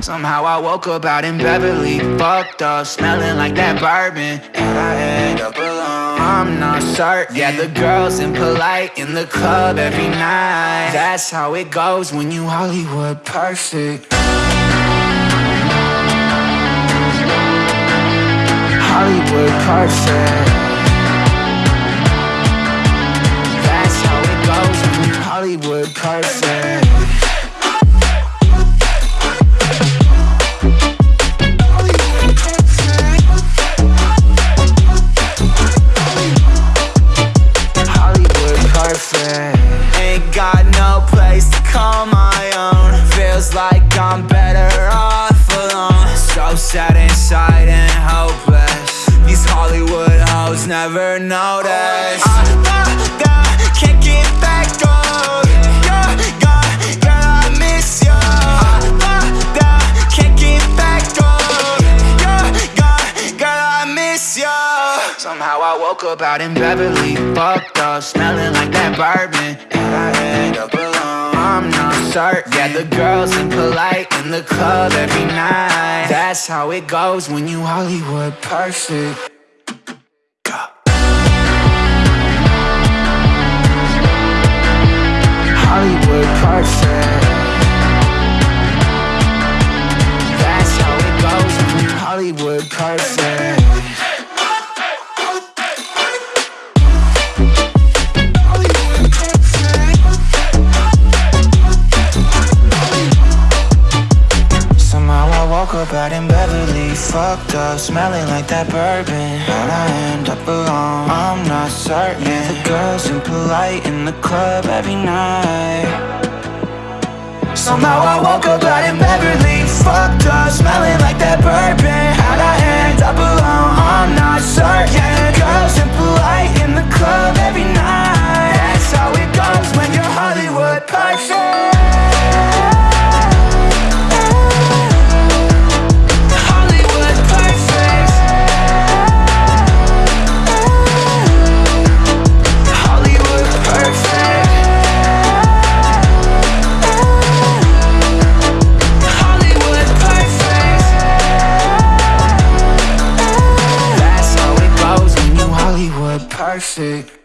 Somehow I woke up out in Beverly, fucked up, smelling like that bourbon. And I end up alone. I'm not certain. Yeah, the girls impolite in the club every night. That's how it goes when you Hollywood perfect. Hollywood perfect. That's how it goes when you Hollywood perfect. Place my own. Feels like I'm better off alone. So sad inside and hopeless. These Hollywood hoes never notice. Oh, I, I, I can't get back on. Woke up out in Beverly, fucked up, smelling like that bourbon, and I end up alone. I'm not certain. Yeah, the girls impolite in the club every night. That's how it goes when you Hollywood perfect. Hollywood perfect. That's how it goes when you Hollywood perfect. Fucked up, smelling like that bourbon. How'd I end up alone? I'm not certain. Yeah, the girls impolite in the club every night. Somehow I woke up out in Beverly, fucked up, smelling like that bourbon. That's how